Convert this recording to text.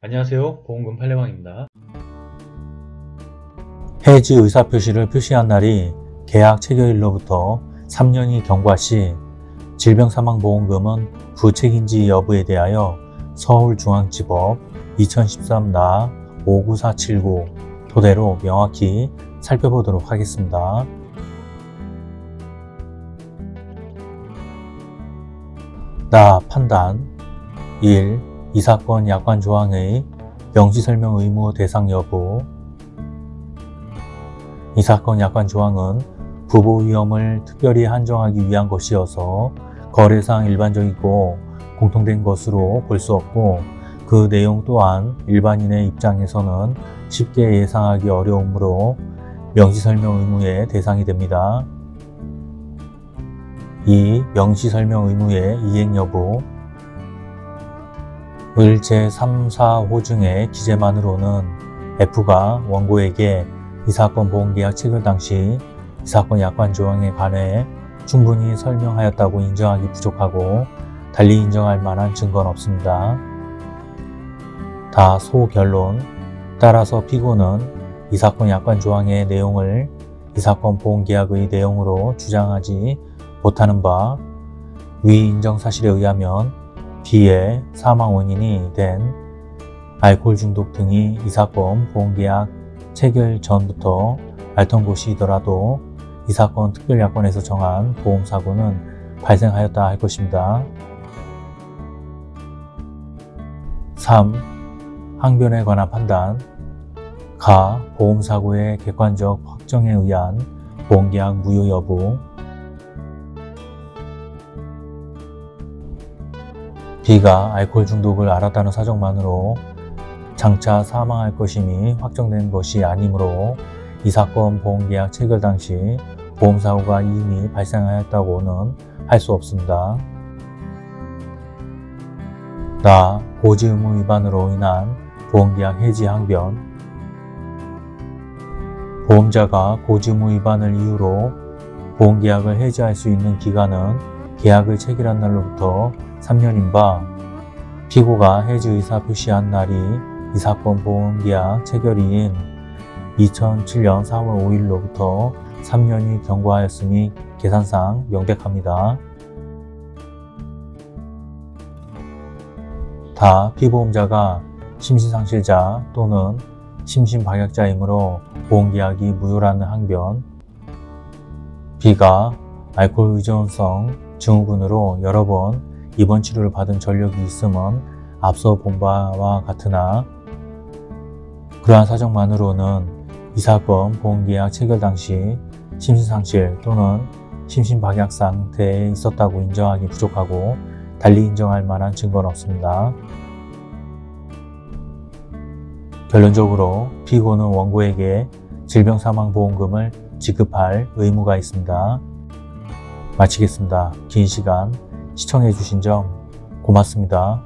안녕하세요. 보험금 팔례방입니다. 해지 의사표시를 표시한 날이 계약 체결일로부터 3년이 경과 시 질병사망보험금은 부책인지 여부에 대하여 서울중앙지법 2013 나 59479 토대로 명확히 살펴보도록 하겠습니다. 나 판단 1. 이 사건 약관 조항의 명시설명 의무 대상 여부 이 사건 약관 조항은 부보 위험을 특별히 한정하기 위한 것이어서 거래상 일반적이고 공통된 것으로 볼 수 없고 그 내용 또한 일반인의 입장에서는 쉽게 예상하기 어려우므로 명시설명 의무의 대상이 됩니다. 2. 명시설명 의무의 이행 여부 을 제 3, 4호 중의 기재만으로는 F가 원고에게 이 사건 보험계약 체결 당시 이 사건 약관 조항에 관해 충분히 설명하였다고 인정하기 부족하고 달리 인정할 만한 증거는 없습니다. 다 소결론 따라서 피고는 이 사건 약관 조항의 내용을 이 사건 보험계약의 내용으로 주장하지 못하는 바 위 인정 사실에 의하면 B의 사망 원인이 된 알코올 중독 등이 이 사건 보험계약 체결 전부터 앓던 곳이더라도 이 사건 특별약관에서 정한 보험사고는 발생하였다 할 것입니다. 3. 항변에 관한 판단 가. 보험사고의 객관적 확정에 의한 보험계약 무효 여부 B가 알코올 중독을 앓았다는 사정만으로 장차 사망할 것임이 확정된 것이 아니므로 이 사건 보험계약 체결 당시 보험사고가 이미 발생하였다고는 할 수 없습니다. 나 고지 의무 위반으로 인한 보험계약 해지 항변 보험자가 고지 의무 위반을 이유로 보험계약을 해지할 수 있는 기간은 계약을 체결한 날로부터 3년인 바 피고가 해지 의사 표시한 날이 이 사건 보험계약 체결일인 2007년 4월 5일로부터 3년이 경과하였으니 계산상 명백합니다. 다 피보험자가 심신상실자 또는 심신박약자이므로 보험계약이 무효라는 항변 B가 알코올 의존성 증후군으로 여러 번 입원 치료를 받은 전력이 있음은 앞서 본 바와 같으나 그러한 사정만으로는 이 사건 보험계약 체결 당시 심신상실 또는 심신박약 상태에 있었다고 인정하기 부족하고 달리 인정할 만한 증거는 없습니다. 결론적으로 피고는 원고에게 질병사망보험금을 지급할 의무가 있습니다. 마치겠습니다. 긴 시간 시청해 주신 점 고맙습니다.